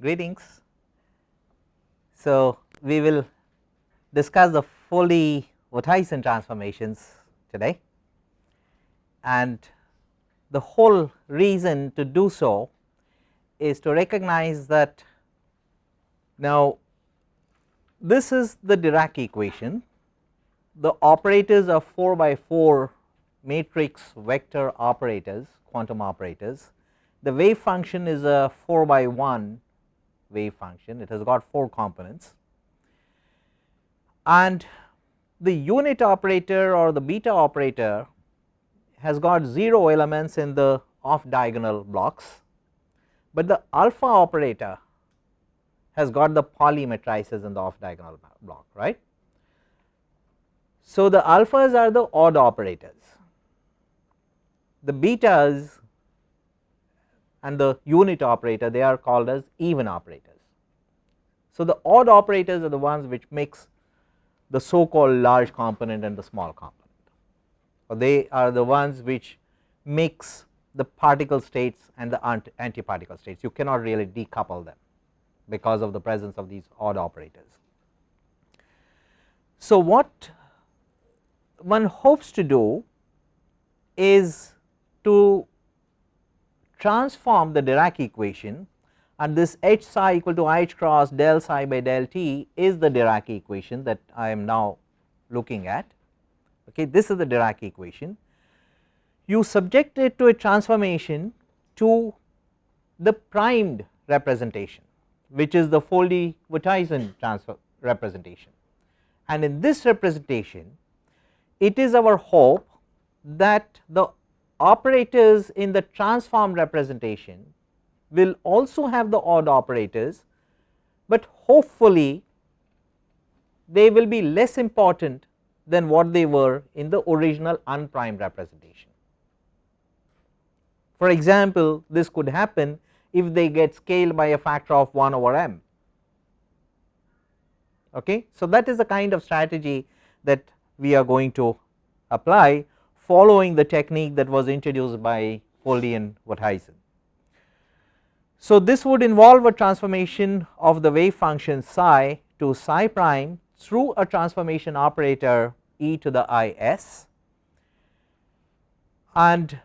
greetings. So, we will discuss the Foldy-Wouthuysen transformations today. And the whole reason to do so is to recognize that now this is the Dirac equation. The operators are 4 by 4 matrix vector operators quantum operators. The wave function is a 4 by 1 wave function. It has got 4 components. And the unit operator or the beta operator has got 0 elements in the off diagonal blocks, but the alpha operator has got the Pauli matrices in the off diagonal block right. So, the alphas are the odd operators, the betas and the unit operator they are called as even operators. So, the odd operators are the ones which mix the so called large component and the small component or they are the ones which mix the particle states and the antiparticle states you cannot really decouple them because of the presence of these odd operators. So, what one hopes to do is to transform the Dirac equation and this h psi equal to i h cross del psi by del t is the Dirac equation that I am now looking at. Okay, this is the Dirac equation. You subject it to a transformation to the primed representation which is the Foldy-Wouthuysen transfer representation and in this representation it is our hope that the operators in the transform representation will also have the odd operators, but hopefully they will be less important than what they were in the original unprimed representation. For example, this could happen if they get scaled by a factor of 1 over m. Okay. So, that is the kind of strategy that we are going to apply following the technique that was introduced by Foldy and Wouthuysen. So, this would involve a transformation of the wave function psi to psi prime through a transformation operator e to the i s and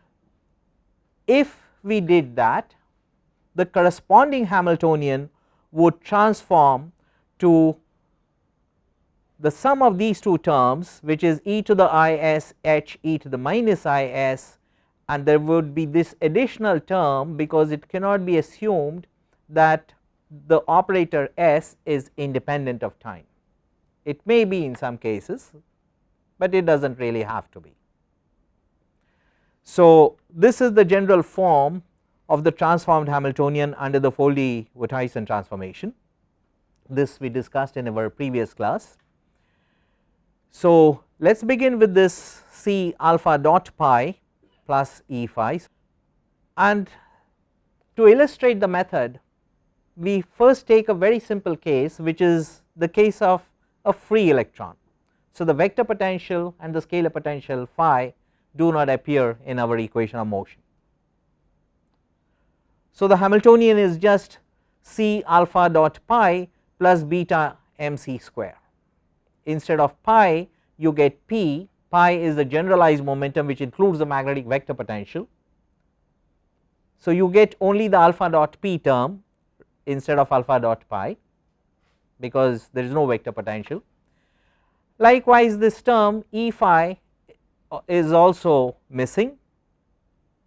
if we did that the corresponding Hamiltonian would transform to the sum of these two terms which is e to the i s h e to the minus i s and there would be this additional term because it cannot be assumed that the operator s is independent of time. It may be in some cases, but it does not really have to be. So, this is the general form of the transformed Hamiltonian under the Foldy-Wouthuysen transformation. This we discussed in our previous class. So, let us begin with this C alpha dot pi plus E phi and to illustrate the method we first take a very simple case which is the case of a free electron. So, the vector potential and the scalar potential phi do not appear in our equation of motion. So, the Hamiltonian is just C alpha dot pi plus beta m c square instead of pi you get p pi is the generalized momentum which includes the magnetic vector potential. So, you get only the alpha dot p term instead of alpha dot pi because there is no vector potential. Likewise, this term E phi is also missing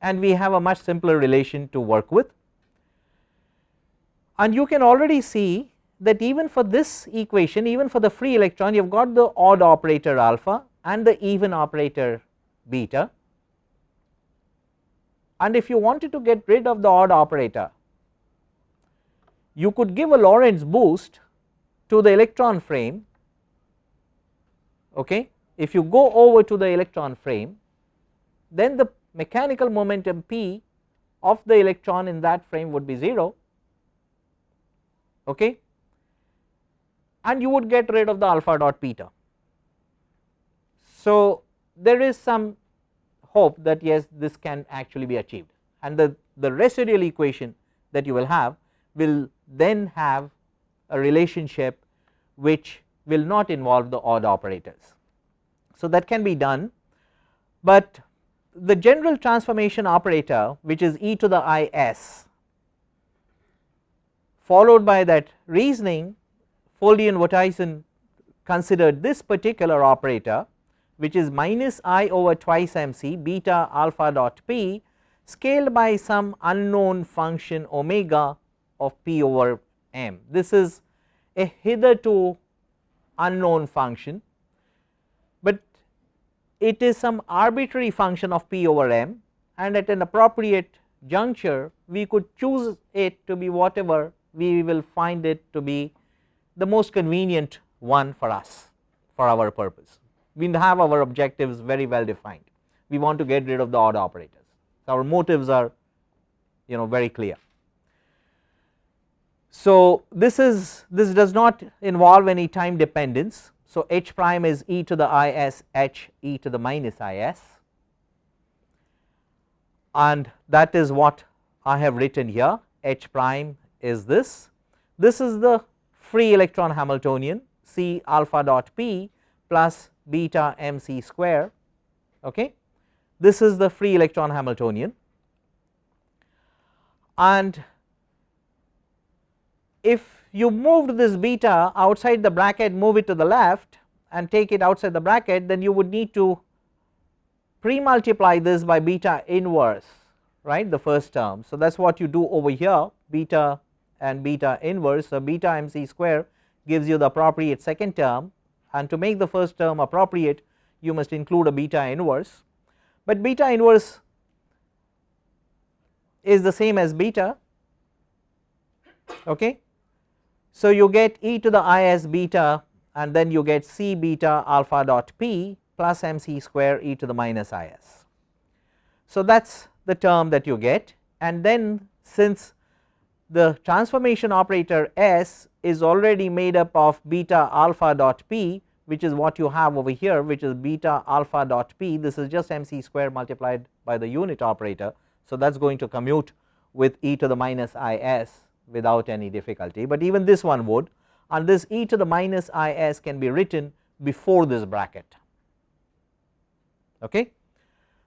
and we have a much simpler relation to work with. And you can already see that even for this equation even for the free electron you have got the odd operator alpha and the even operator beta. And if you wanted to get rid of the odd operator you could give a Lorentz boost to the electron frame okay? If you go over to the electron frame then the mechanical momentum p of the electron in that frame would be 0 okay and you would get rid of the alpha dot beta. So, there is some hope that yes this can actually be achieved and the, the residual equation that you will have will then have a relationship which will not involve the odd operators. So, that can be done, but the general transformation operator which is e to the i s followed by that reasoning Foldy and Wouthuysen considered this particular operator which is minus i over twice m c beta alpha dot p scaled by some unknown function omega of p over m. This is a hitherto unknown function, but it is some arbitrary function of p over m and at an appropriate juncture we could choose it to be whatever we will find it to be the most convenient one for us for our purpose. We have our objectives very well defined, we want to get rid of the odd operators, so our motives are you know very clear. So, this is this does not involve any time dependence. So, h prime is e to the i s h e to the minus i s and that is what I have written here h prime is this. This is the free electron Hamiltonian C alpha dot p plus beta m c square. Okay. This is the free electron Hamiltonian and if you moved this beta outside the bracket move it to the left and take it outside the bracket then you would need to pre multiply this by beta inverse right the first term. So, that is what you do over here beta and beta inverse. So, beta m c square gives you the appropriate second term and to make the first term appropriate you must include a beta inverse, but beta inverse is the same as beta okay. So, you get e to the i s beta and then you get c beta alpha dot p plus m c square e to the minus i s. So, that is the term that you get and then since the transformation operator S is already made up of beta alpha dot p which is what you have over here which is beta alpha dot p this is just mc square multiplied by the unit operator. So, that is going to commute with e to the minus i s without any difficulty, but even this one would and this e to the minus i s can be written before this bracket. Okay.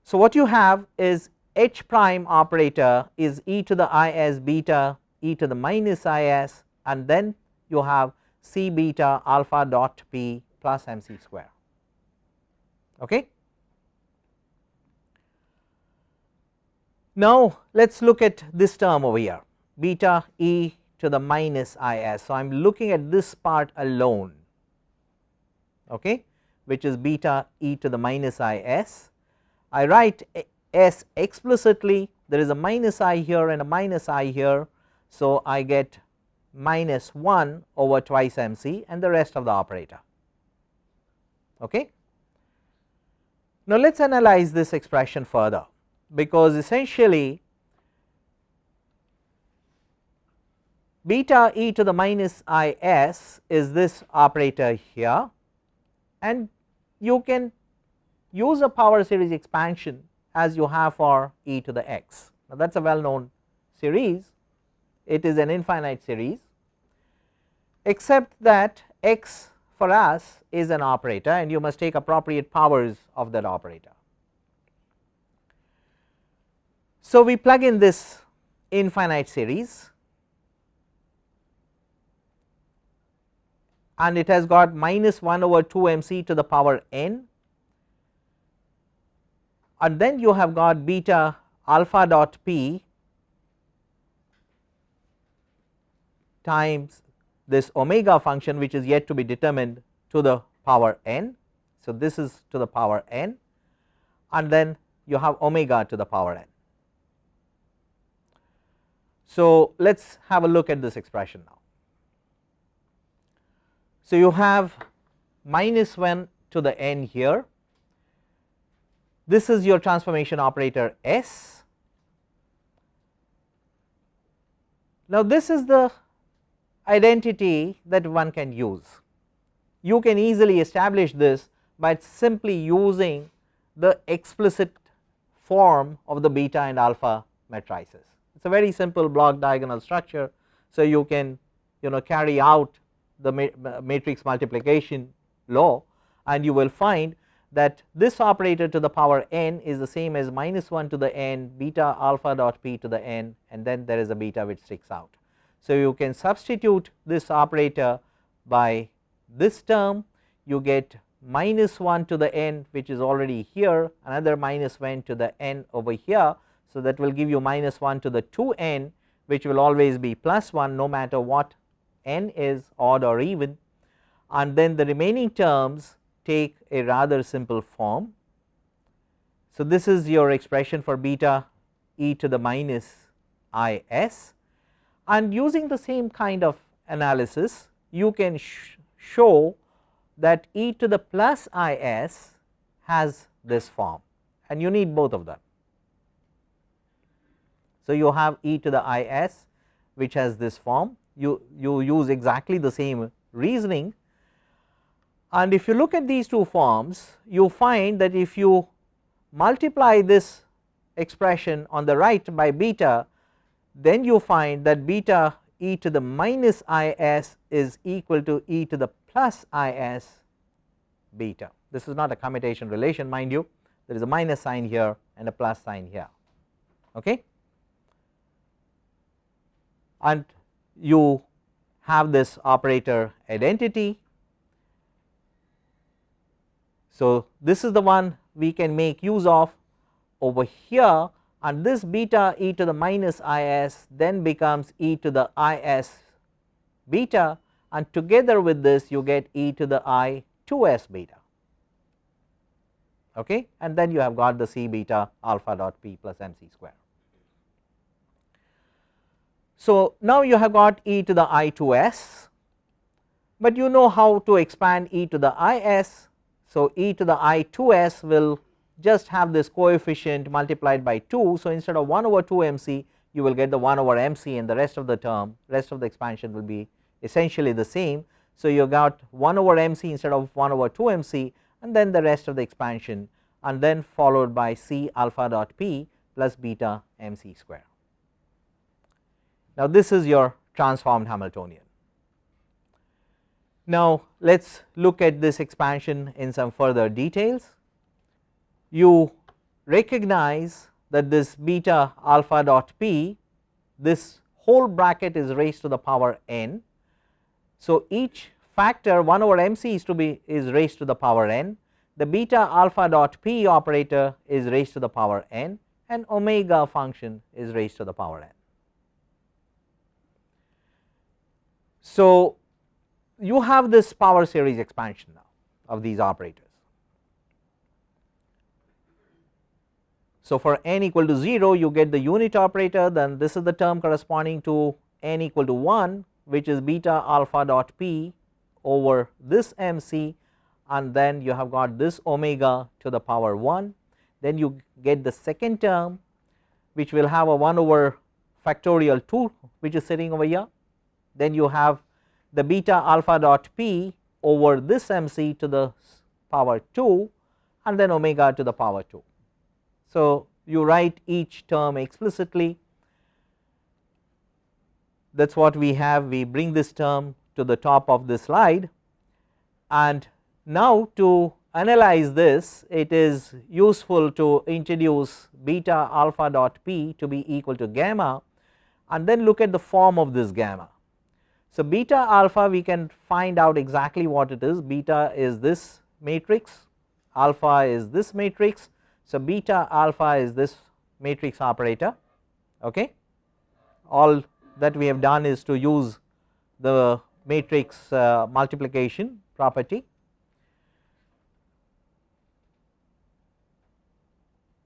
So, what you have is h prime operator is e to the i s beta e to the minus i s and then you have c beta alpha dot p plus m c square. Okay. Now, let us look at this term over here beta e to the minus i s. So, I am looking at this part alone okay, which is beta e to the minus i s. I write eh, s explicitly there is a minus i here and a minus i here so, I get minus 1 over twice m c and the rest of the operator. Okay. Now, let us analyze this expression further because essentially beta e to the minus i s is this operator here and you can use a power series expansion as you have for e to the x. Now, that is a well known series it is an infinite series except that x for us is an operator and you must take appropriate powers of that operator. So, we plug in this infinite series and it has got minus 1 over 2 m c to the power n and then you have got beta alpha dot p times this omega function which is yet to be determined to the power n. So, this is to the power n and then you have omega to the power n. So, let us have a look at this expression now. So, you have minus 1 to the n here, this is your transformation operator S. Now, this is the identity that one can use. You can easily establish this by simply using the explicit form of the beta and alpha matrices. It is a very simple block diagonal structure. So, you can you know carry out the matrix multiplication law and you will find that this operator to the power n is the same as minus 1 to the n beta alpha dot p to the n and then there is a beta which sticks out. So, you can substitute this operator by this term you get minus 1 to the n which is already here another minus 1 to the n over here. So, that will give you minus 1 to the 2 n which will always be plus 1 no matter what n is odd or even and then the remaining terms take a rather simple form. So, this is your expression for beta e to the minus i s and using the same kind of analysis you can sh show that e to the plus i s has this form. And you need both of them. So, you have e to the i s which has this form. You, you use exactly the same reasoning. And if you look at these two forms you find that if you multiply this expression on the right by beta then you find that beta e to the minus i s is equal to e to the plus i s beta. This is not a commutation relation mind you. There is a minus sign here and a plus sign here. Okay? And you have this operator identity. So, this is the one we can make use of. Over here and this beta e to the minus i s then becomes e to the i s beta. And together with this you get e to the i 2 s beta. Okay? And then you have got the c beta alpha dot p plus m c square. So, now you have got e to the i 2 s, but you know how to expand e to the i s so, e to the i 2 s will just have this coefficient multiplied by 2. So, instead of 1 over 2 m c you will get the 1 over m c and the rest of the term rest of the expansion will be essentially the same. So, you got 1 over m c instead of 1 over 2 m c and then the rest of the expansion and then followed by c alpha dot p plus beta m c square. Now, this is your transformed Hamiltonian. Now, let us look at this expansion in some further details. You recognize that this beta alpha dot p this whole bracket is raised to the power n. So, each factor 1 over m c is to be is raised to the power n the beta alpha dot p operator is raised to the power n and omega function is raised to the power n. So, you have this power series expansion now of these operators. So, for n equal to 0 you get the unit operator then this is the term corresponding to n equal to 1 which is beta alpha dot p over this m c and then you have got this omega to the power 1 then you get the second term which will have a 1 over factorial 2 which is sitting over here then you have the beta alpha dot p over this m c to the power 2 and then omega to the power 2. So, you write each term explicitly that is what we have we bring this term to the top of the slide and now to analyze this it is useful to introduce beta alpha dot p to be equal to gamma and then look at the form of this gamma. So, beta alpha we can find out exactly what it is beta is this matrix alpha is this matrix. So, beta alpha is this matrix operator okay. All that we have done is to use the matrix uh, multiplication property.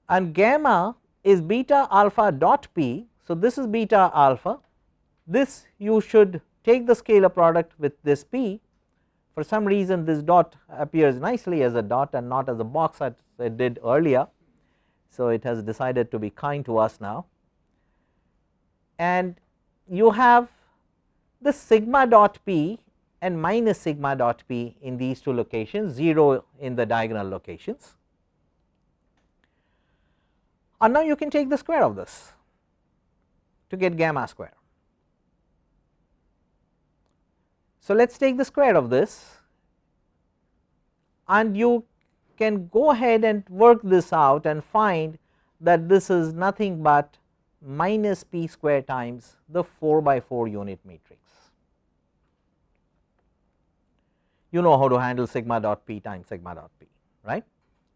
And gamma is beta alpha dot p. So, this is beta alpha. This you should take the scalar product with this p for some reason this dot appears nicely as a dot and not as a box as it did earlier. So, it has decided to be kind to us now and you have the sigma dot p and minus sigma dot p in these two locations 0 in the diagonal locations. And now you can take the square of this to get gamma square So, let us take the square of this and you can go ahead and work this out and find that this is nothing but minus p square times the 4 by 4 unit matrix. You know how to handle sigma dot p times sigma dot p right.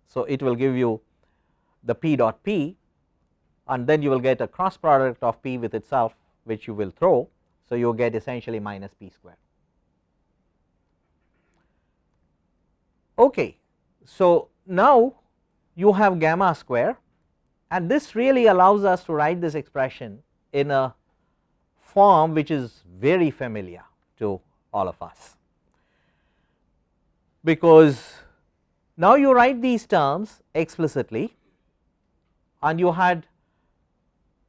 So, it will give you the p dot p and then you will get a cross product of p with itself which you will throw. So, you get essentially minus p square. Okay. So, now you have gamma square and this really allows us to write this expression in a form which is very familiar to all of us. Because now you write these terms explicitly and you had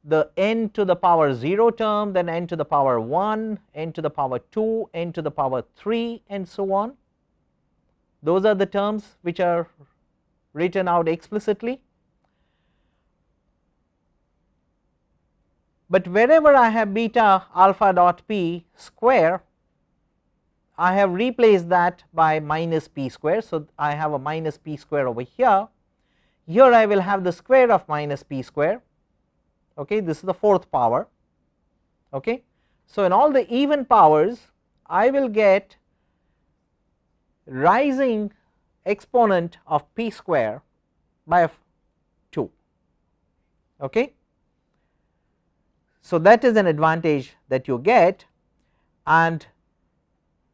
the n to the power 0 term, then n to the power 1, n to the power 2, n to the power 3 and so on those are the terms which are written out explicitly. But wherever I have beta alpha dot p square, I have replaced that by minus p square. So, I have a minus p square over here. Here I will have the square of minus p square. Okay, this is the fourth power. Okay. So, in all the even powers, I will get rising exponent of p square by 2. Okay. So, that is an advantage that you get and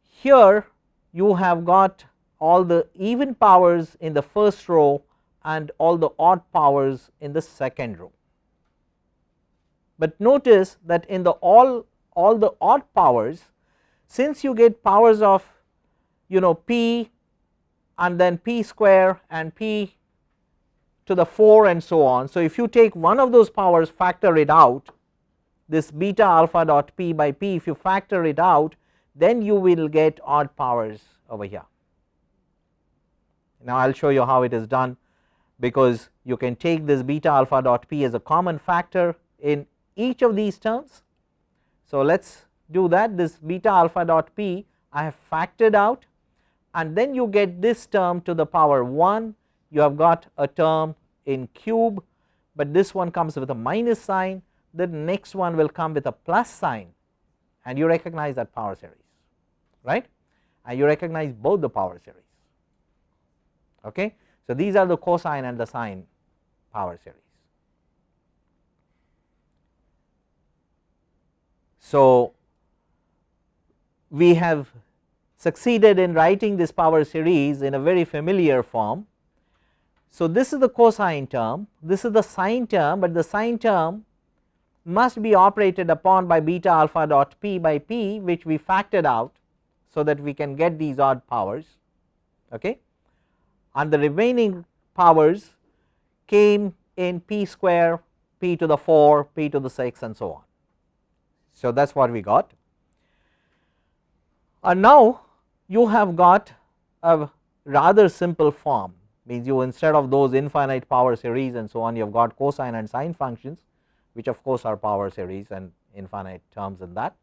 here you have got all the even powers in the first row and all the odd powers in the second row. But notice that in the all all the odd powers since you get powers of you know p and then p square and p to the 4 and so on. So, if you take one of those powers factor it out this beta alpha dot p by p if you factor it out then you will get odd powers over here. Now, I will show you how it is done because you can take this beta alpha dot p as a common factor in each of these terms. So, let us do that this beta alpha dot p I have factored out and then you get this term to the power 1 you have got a term in cube, but this one comes with a minus sign the next one will come with a plus sign and you recognize that power series right and you recognize both the power series. Okay. So, these are the cosine and the sine power series. So, we have succeeded in writing this power series in a very familiar form. So, this is the cosine term, this is the sine term, but the sine term must be operated upon by beta alpha dot p by p which we factored out. So, that we can get these odd powers okay. and the remaining powers came in p square, p to the 4, p to the 6 and so on. So, that is what we got. And now, you have got a rather simple form means you instead of those infinite power series and so on you have got cosine and sine functions which of course are power series and infinite terms in that,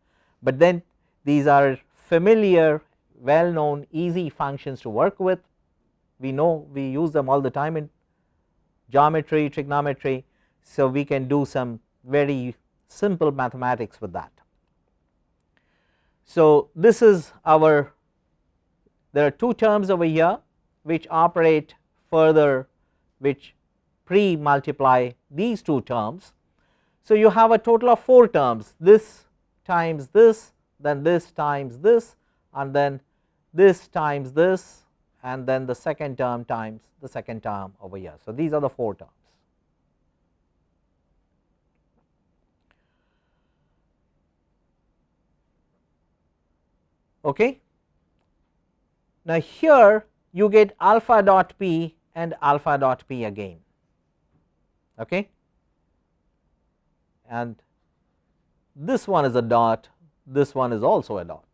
but then these are familiar well known easy functions to work with we know we use them all the time in geometry trigonometry. So, we can do some very simple mathematics with that. So, this is our there are two terms over here which operate further which pre multiply these two terms. So, you have a total of 4 terms this times this then this times this and then this times this and then the second term times the second term over here. So, these are the 4 terms. Okay. Now, here you get alpha dot p and alpha dot p again okay. and this one is a dot this one is also a dot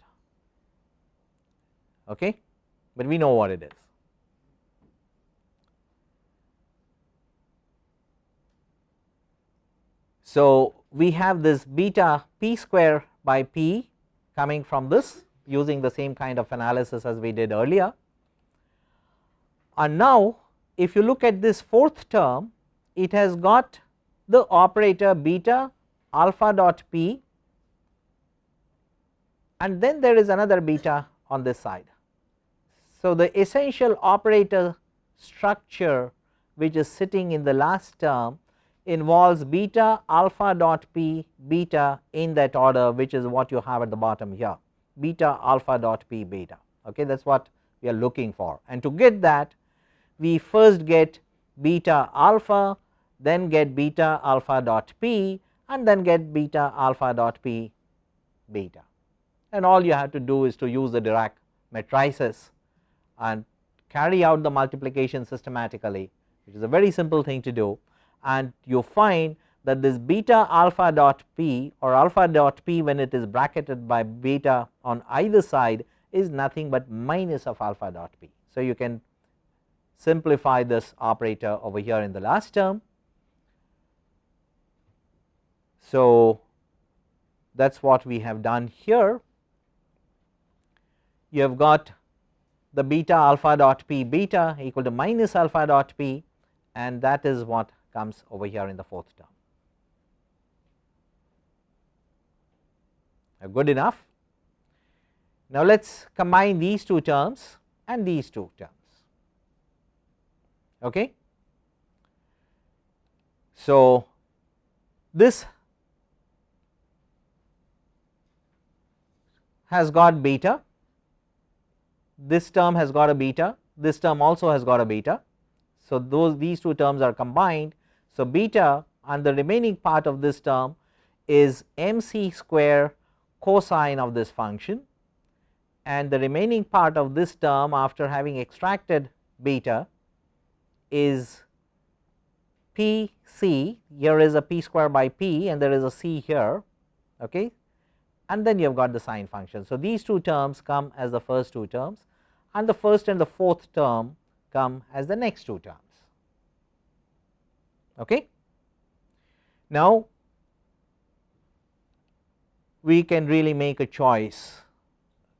okay but we know what it is so we have this beta p square by p coming from this using the same kind of analysis as we did earlier. And now, if you look at this fourth term, it has got the operator beta alpha dot p and then there is another beta on this side. So, the essential operator structure which is sitting in the last term involves beta alpha dot p beta in that order which is what you have at the bottom here beta alpha dot p beta. Okay that is what we are looking for. And to get that we first get beta alpha then get beta alpha dot p and then get beta alpha dot p beta. And all you have to do is to use the Dirac matrices and carry out the multiplication systematically which is a very simple thing to do. And you find that this beta alpha dot p or alpha dot p when it is bracketed by beta on either side is nothing but minus of alpha dot p. So, you can simplify this operator over here in the last term. So, that is what we have done here. You have got the beta alpha dot p beta equal to minus alpha dot p and that is what comes over here in the fourth term. Good enough. Now, let us combine these two terms and these two terms. Okay. So, this has got beta, this term has got a beta, this term also has got a beta. So, those these two terms are combined so, beta and the remaining part of this term is m c square cosine of this function and the remaining part of this term after having extracted beta is p c here is a p square by p and there is a c here okay and then you have got the sine function. So, these two terms come as the first two terms and the first and the fourth term come as the next two terms. Okay. Now, we can really make a choice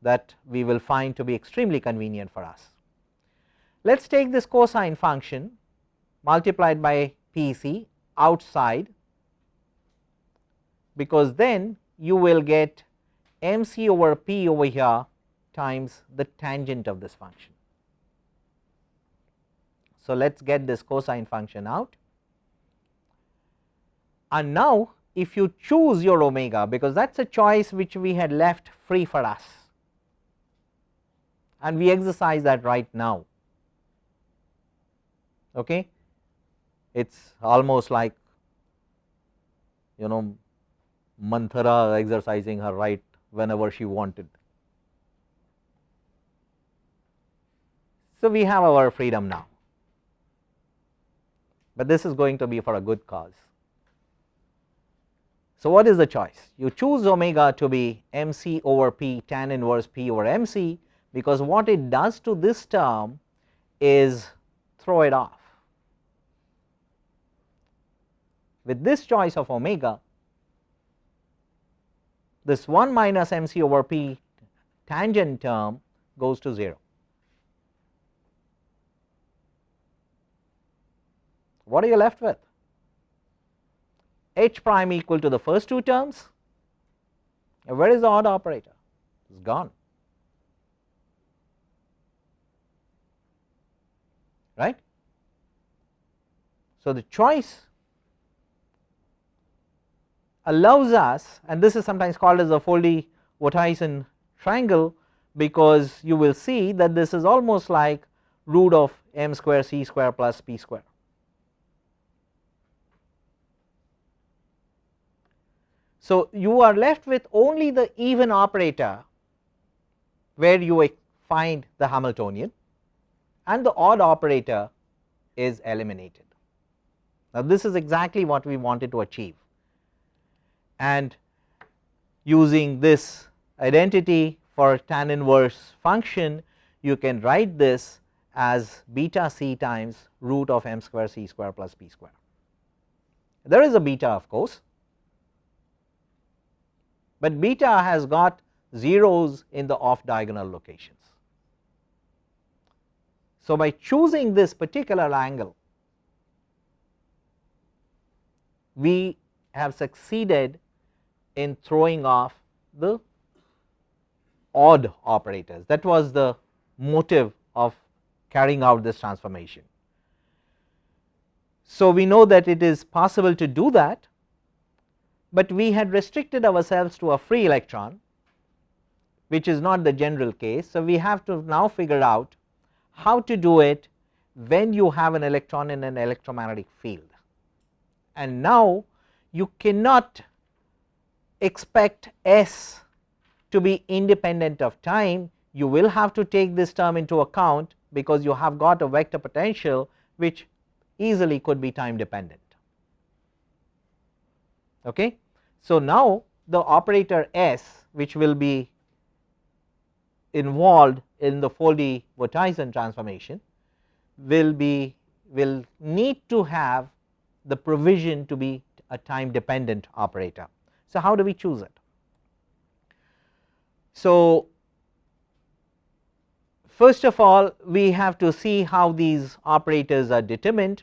that we will find to be extremely convenient for us. Let us take this cosine function multiplied by P c outside because then you will get m c over p over here times the tangent of this function. So, let us get this cosine function out and now if you choose your omega because that is a choice which we had left free for us and we exercise that right now. Okay. It is almost like you know Manthara exercising her right whenever she wanted. So, we have our freedom now, but this is going to be for a good cause. So, what is the choice? You choose omega to be m c over p tan inverse p over m c because what it does to this term is throw it off. With this choice of omega, this 1 minus m c over p tangent term goes to 0. What are you left with? H prime equal to the first two terms, where is the odd operator? It is gone. Right. So, the choice allows us and this is sometimes called as the Foldy Wouthuysen triangle because you will see that this is almost like root of m square c square plus p square. So, you are left with only the even operator where you find the Hamiltonian and the odd operator is eliminated. Now, this is exactly what we wanted to achieve and using this identity for tan inverse function you can write this as beta c times root of m square c square plus p square. There is a beta of course, but beta has got zeros in the off diagonal locations. So, by choosing this particular angle we have succeeded in throwing off the odd operators that was the motive of carrying out this transformation. So, we know that it is possible to do that, but we had restricted ourselves to a free electron which is not the general case. So, we have to now figure out how to do it when you have an electron in an electromagnetic field. And now you cannot expect S to be independent of time, you will have to take this term into account because you have got a vector potential which easily could be time dependent. Okay. So, now the operator S which will be involved in the Foldy-Wouthuysen transformation will be will need to have the provision to be a time dependent operator. So, how do we choose it? So, first of all we have to see how these operators are determined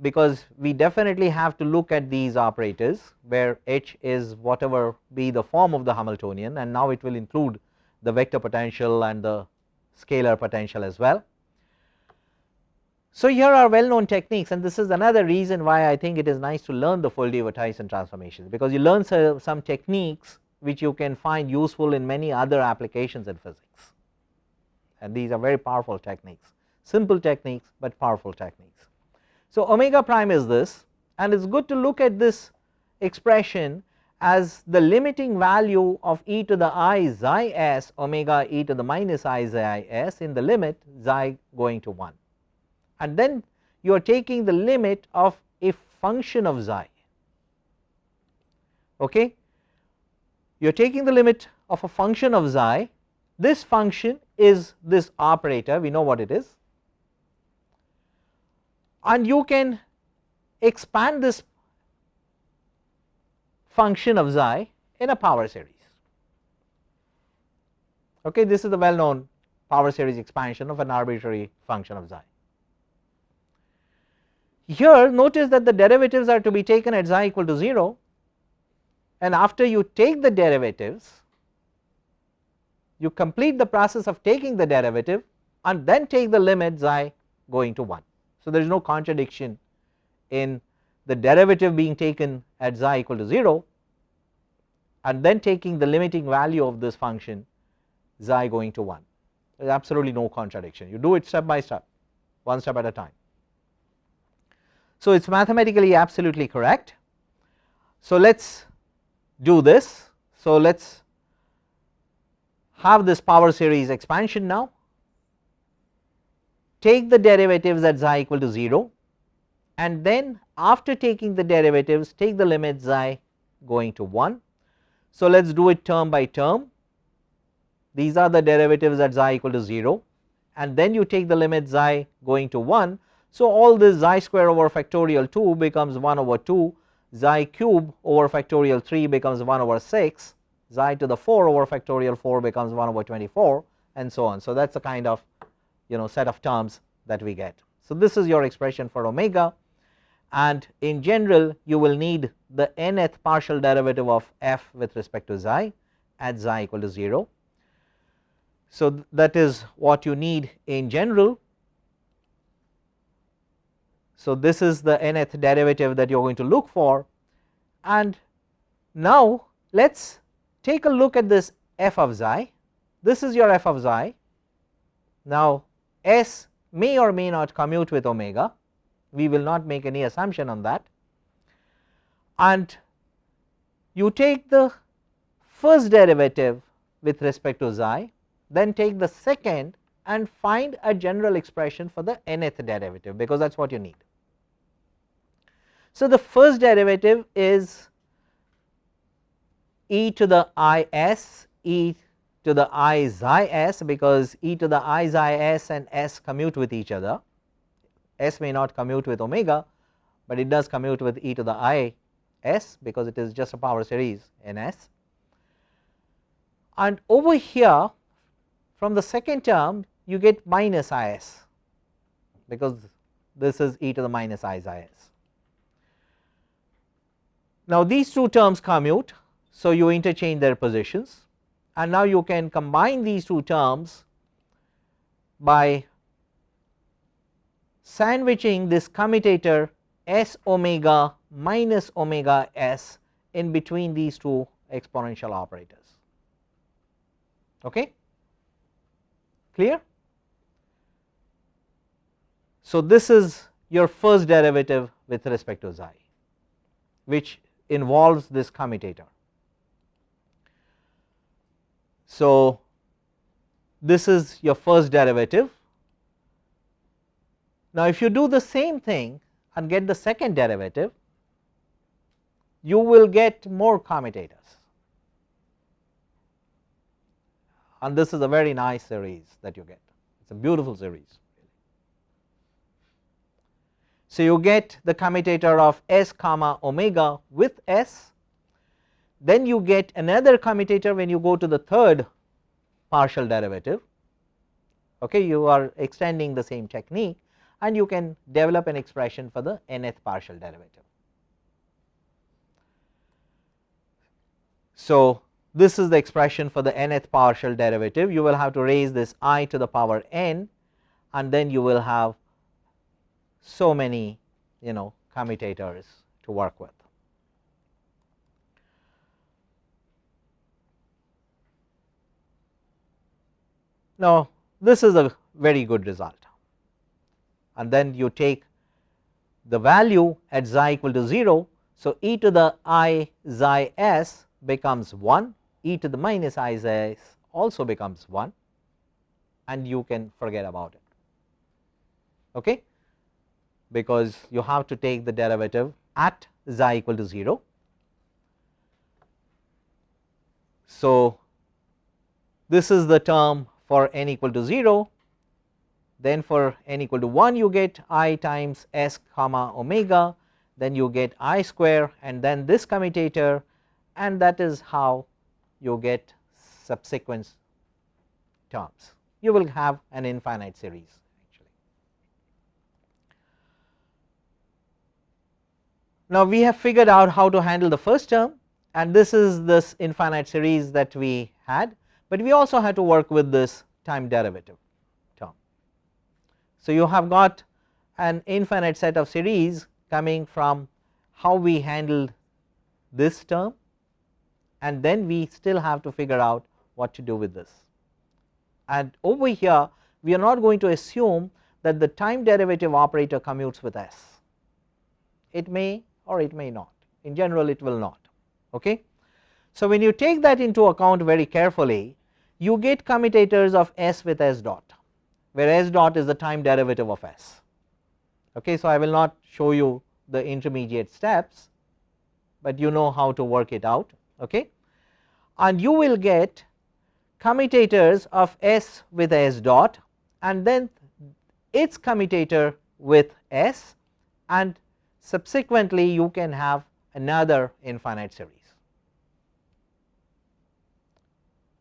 because we definitely have to look at these operators where H is whatever be the form of the Hamiltonian and now it will include the vector potential and the scalar potential as well. So, here are well known techniques and this is another reason why I think it is nice to learn the Foldy-Wouthuysen transformations because you learn some techniques which you can find useful in many other applications in physics and these are very powerful techniques simple techniques, but powerful techniques. So, omega prime is this and it is good to look at this expression as the limiting value of e to the i xi s omega e to the minus i xi s in the limit xi going to 1 and then you are taking the limit of a function of xi. Okay? You are taking the limit of a function of xi. This function is this operator. We know what it is and you can expand this function of xi in a power series. Okay, this is the well known power series expansion of an arbitrary function of xi. Here notice that the derivatives are to be taken at xi equal to 0 and after you take the derivatives you complete the process of taking the derivative and then take the limit xi going to 1. So, there is no contradiction in the derivative being taken at xi equal to 0 and then taking the limiting value of this function xi going to 1 there is absolutely no contradiction you do it step by step one step at a time. So, it is mathematically absolutely correct. So, let us do this. So, let us have this power series expansion now take the derivatives at xi equal to 0 and then after taking the derivatives take the limit xi going to 1. So, let us do it term by term these are the derivatives at xi equal to 0 and then you take the limit xi going to 1. So, all this xi square over factorial 2 becomes 1 over 2 xi cube over factorial 3 becomes 1 over 6 xi to the 4 over factorial 4 becomes 1 over 24 and so on. So, that is the kind of you know set of terms that we get. So, this is your expression for omega and in general you will need the nth partial derivative of f with respect to xi at xi equal to 0. So, that is what you need in general. So, this is the nth derivative that you are going to look for and now let us take a look at this f of xi. This is your f of xi. Now, S may or may not commute with omega, we will not make any assumption on that and you take the first derivative with respect to xi, then take the second and find a general expression for the nth derivative because that is what you need. So, the first derivative is e to the i s e to the i xi s because e to the i xi s and s commute with each other s may not commute with omega, but it does commute with e to the i s because it is just a power series in s. and over here from the second term you get minus i s because this is e to the minus i i s. Now, these two terms commute, so you interchange their positions and now you can combine these two terms by sandwiching this commutator s omega minus omega s in between these two exponential operators. Okay? Clear? So, this is your first derivative with respect to xi which involves this commutator. So, this is your first derivative. Now, if you do the same thing and get the second derivative, you will get more commutators and this is a very nice series that you get, it is a beautiful series. So, you get the commutator of s comma omega with s, then you get another commutator when you go to the third partial derivative, okay, you are extending the same technique and you can develop an expression for the nth partial derivative. So, this is the expression for the nth partial derivative you will have to raise this i to the power n and then you will have so many you know commutators to work with. Now, this is a very good result and then you take the value at xi equal to 0. So, e to the i xi s becomes 1, e to the minus i xi s also becomes 1 and you can forget about it. Okay because you have to take the derivative at xi equal to 0. So, this is the term for n equal to 0 then for n equal to 1 you get i times s comma omega then you get i square and then this commutator and that is how you get subsequent terms you will have an infinite series actually. Now, we have figured out how to handle the first term and this is this infinite series that we had, but we also had to work with this time derivative term. So, you have got an infinite set of series coming from how we handled this term and then we still have to figure out what to do with this. And over here we are not going to assume that the time derivative operator commutes with s, it may or it may not in general it will not. Okay. So, when you take that into account very carefully you get commutators of s with s dot where s dot is the time derivative of s. Okay. So, I will not show you the intermediate steps, but you know how to work it out okay. and you will get commutators of s with s dot and then its commutator with s and subsequently you can have another infinite series.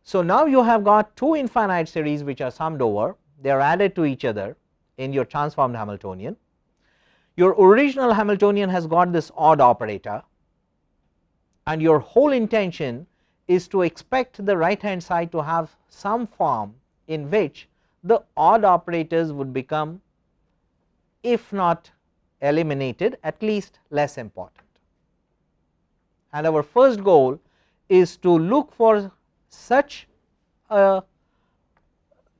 So, now you have got two infinite series which are summed over they are added to each other in your transformed Hamiltonian. Your original Hamiltonian has got this odd operator and your whole intention is to expect the right hand side to have some form in which the odd operators would become if not eliminated at least less important. And our first goal is to look for such a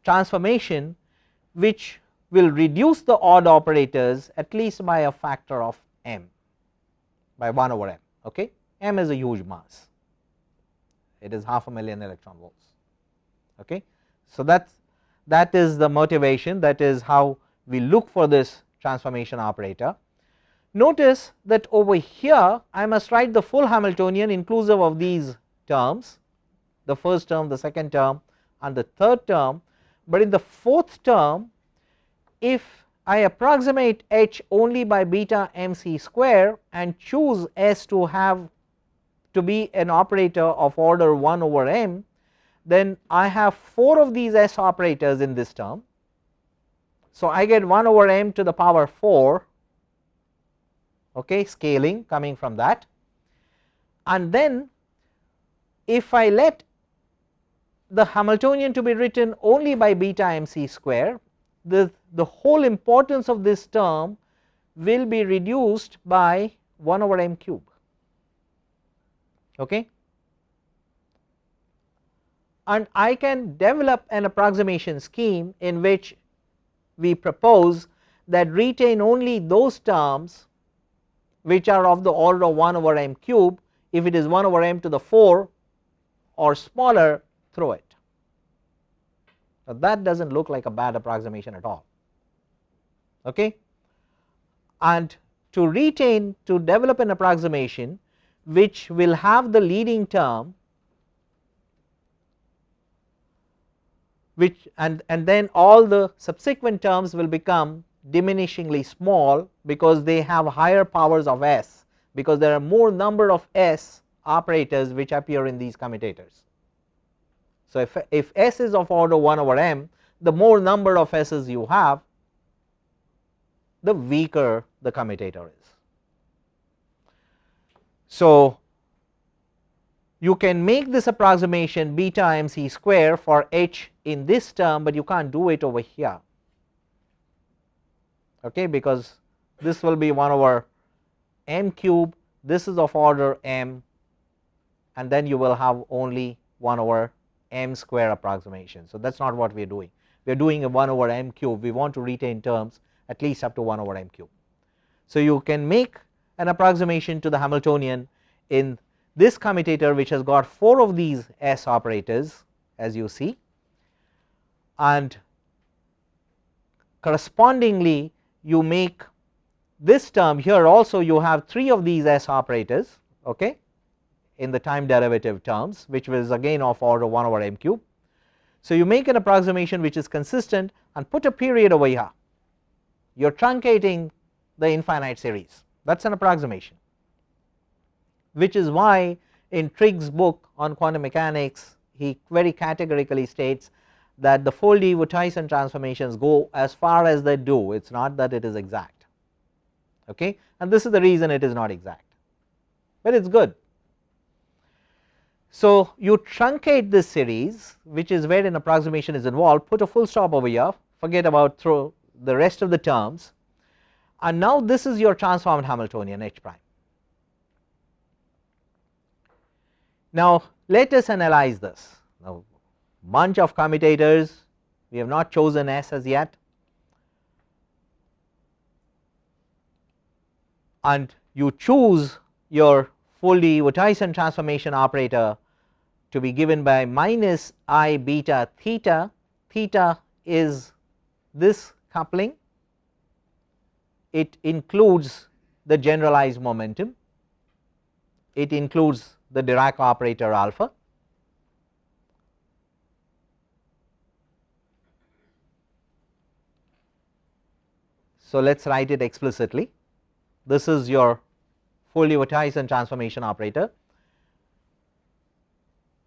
transformation which will reduce the odd operators at least by a factor of m by 1 over m okay? m is a huge mass. It is half a million electron volts okay? So that's that is the motivation that is how we look for this transformation operator. Notice that over here I must write the full Hamiltonian inclusive of these terms the first term, the second term and the third term, but in the fourth term if I approximate h only by beta mc square and choose s to have to be an operator of order 1 over m then I have 4 of these s operators in this term. So, I get 1 over m to the power 4 okay, scaling coming from that and then if I let the Hamiltonian to be written only by beta mc square the, the whole importance of this term will be reduced by 1 over m cube. Okay? And I can develop an approximation scheme in which we propose that retain only those terms which are of the order of 1 over m cube. If it is 1 over m to the 4 or smaller throw it. Now, that does not look like a bad approximation at all okay and to retain to develop an approximation which will have the leading term which and, and then all the subsequent terms will become diminishingly small because they have higher powers of s because there are more number of s operators which appear in these commutators. So, if, if s is of order 1 over m the more number of s's you have the weaker the commutator is. So, you can make this approximation beta mc square for h in this term, but you cannot do it over here okay, because this will be 1 over m cube this is of order m and then you will have only 1 over m square approximation. So, that is not what we are doing we are doing a 1 over m cube we want to retain terms at least up to 1 over m cube. So, you can make an approximation to the Hamiltonian in this commutator which has got 4 of these s operators as you see and correspondingly you make this term here also you have 3 of these s operators okay in the time derivative terms which was again of order 1 over m cube. So, you make an approximation which is consistent and put a period over here. You are truncating the infinite series. That is an approximation. Which is why in Trigg's book on quantum mechanics he very categorically states that the Foldy-Wouthuysen transformations go as far as they do. It is not that it is exact. Okay? And this is the reason it is not exact. But it is good. So, you truncate this series which is where an approximation is involved put a full stop over here forget about the rest of the terms and now this is your transformed Hamiltonian H prime. Now, let us analyze this now bunch of commutators we have not chosen S as yet and you choose your Foldy-Wouthuysen transformation operator to be given by minus i beta theta, theta is this coupling, it includes the generalized momentum, it includes the Dirac operator alpha So, let us write it explicitly. This is your Foldy-Wouthuysen transformation operator.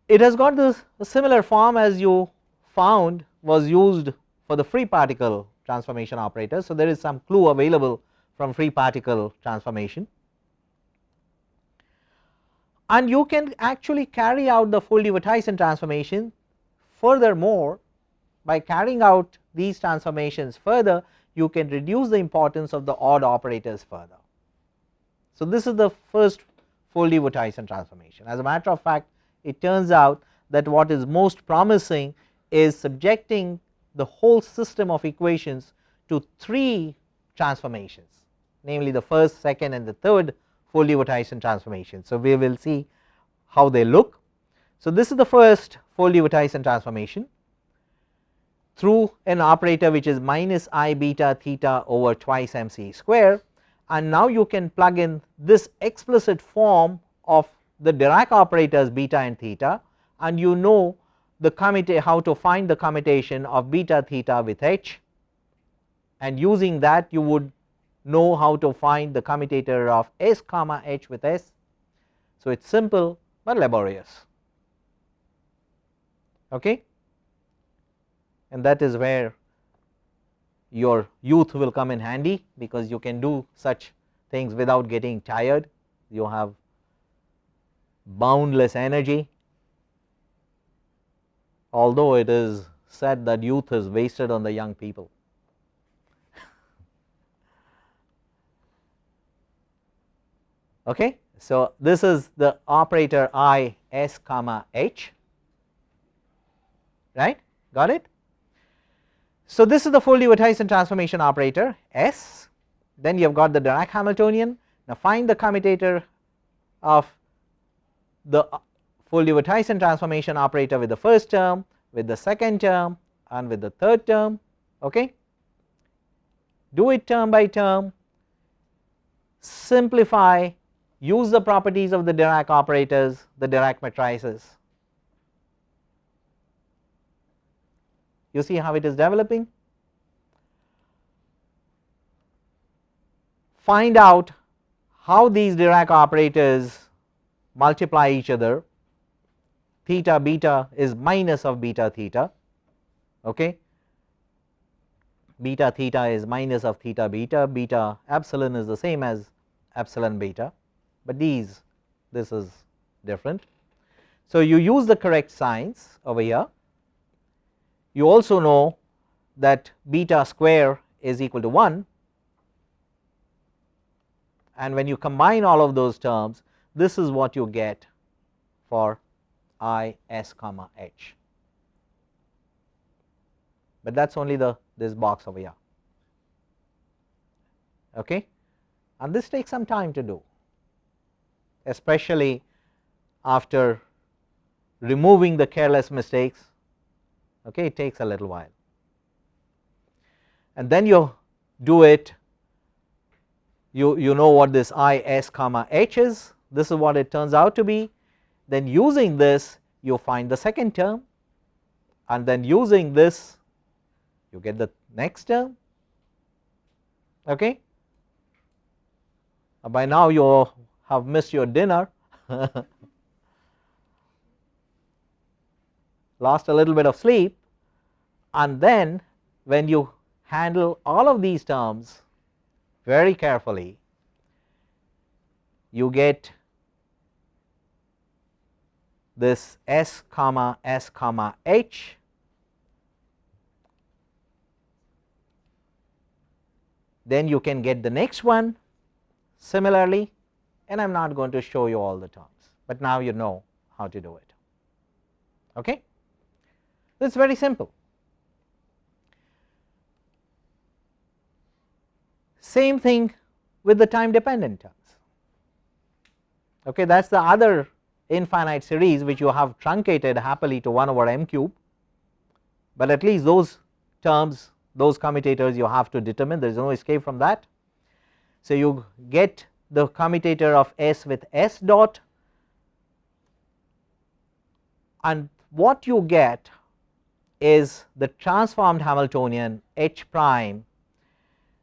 It has got this similar form as you found was used for the free particle transformation operator. So, there is some clue available from free particle transformation and you can actually carry out the Foldy-Wouthuysen transformation furthermore by carrying out these transformations further you can reduce the importance of the odd operators further. So, this is the first Foldy-Wouthuysen transformation. As a matter of fact, it turns out that what is most promising is subjecting the whole system of equations to 3 transformations namely the first, second and the third Foldy-Wouthuysen transformation. So, we will see how they look. So, this is the first Foldy-Wouthuysen transformation through an operator which is minus i beta theta over twice mc square and now you can plug in this explicit form of the Dirac operators beta and theta and you know the commute how to find the commutation of beta theta with h. And using that you would know how to find the commutator of s comma h with s. So, it is simple but laborious. Okay? And that is where your youth will come in handy because you can do such things without getting tired. You have boundless energy. Although it is said that youth is wasted on the young people. Okay so this is the operator i s comma h. Right? Got it. So this is the Foldy-Wouthuysen transformation operator S. Then you have got the Dirac Hamiltonian. Now find the commutator of the Foldy-Wouthuysen transformation operator with the first term with the second term and with the third term okay? Do it term by term. Simplify use the properties of the Dirac operators the Dirac matrices. You see how it is developing. Find out how these Dirac operators multiply each other theta beta is minus of beta theta okay? Beta theta is minus of theta beta beta epsilon is the same as epsilon beta but these this is different. So you use the correct signs over here. You also know that beta square is equal to 1 and when you combine all of those terms this is what you get for i s comma h. But that is only the this box over here. Okay? And this takes some time to do especially after removing the careless mistakes. Okay? It takes a little while. And then you do it you you know what this i s comma h is this is what it turns out to be then using this you find the second term and then using this you get the next term okay? Uh, by now you have missed your dinner. Lost a little bit of sleep and then when you handle all of these terms very carefully you get this s comma s comma h then you can get the next one similarly and I am not going to show you all the terms, but now you know how to do it. Okay. It is very simple. Same thing with the time dependent terms. Okay, that is the other infinite series which you have truncated happily to 1 over m cube, but at least those terms those commutators you have to determine there is no escape from that. So you get the commutator of S with S dot and what you get is the transformed Hamiltonian H prime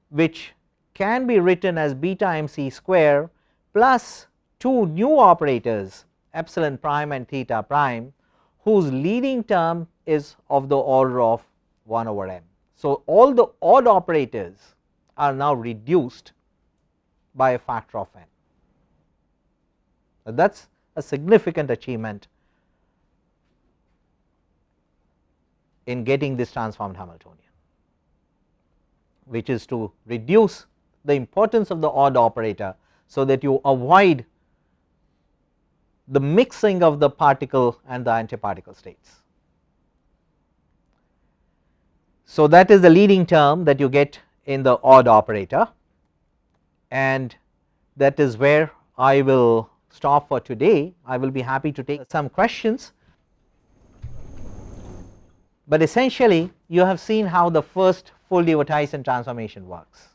which can be written as beta mc square plus two new operators epsilon prime and theta prime whose leading term is of the order of 1 over m. So, all the odd operators are now reduced by a factor of n. That is a significant achievement in getting this transformed Hamiltonian which is to reduce the importance of the odd operator so that you avoid the mixing of the particle and the antiparticle states. So that is the leading term that you get in the odd operator and that is where I will stop for today. I will be happy to take some questions, but essentially you have seen how the first Foldy-Wouthuysen transformation works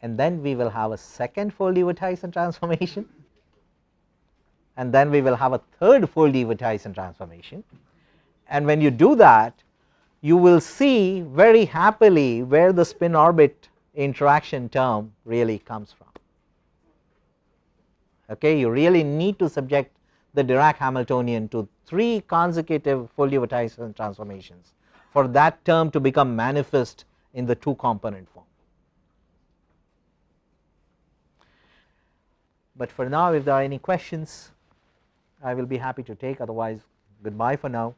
and then we will have a second Foldy-Wouthuysen transformation and then we will have a third Foldy-Wouthuysen transformation. And when you do that you will see very happily where the spin orbit interaction term really comes from. Okay, you really need to subject the Dirac Hamiltonian to three consecutive Foldy-Wouthuysen transformations for that term to become manifest in the two component form. But for now if there are any questions I will be happy to take otherwise goodbye for now.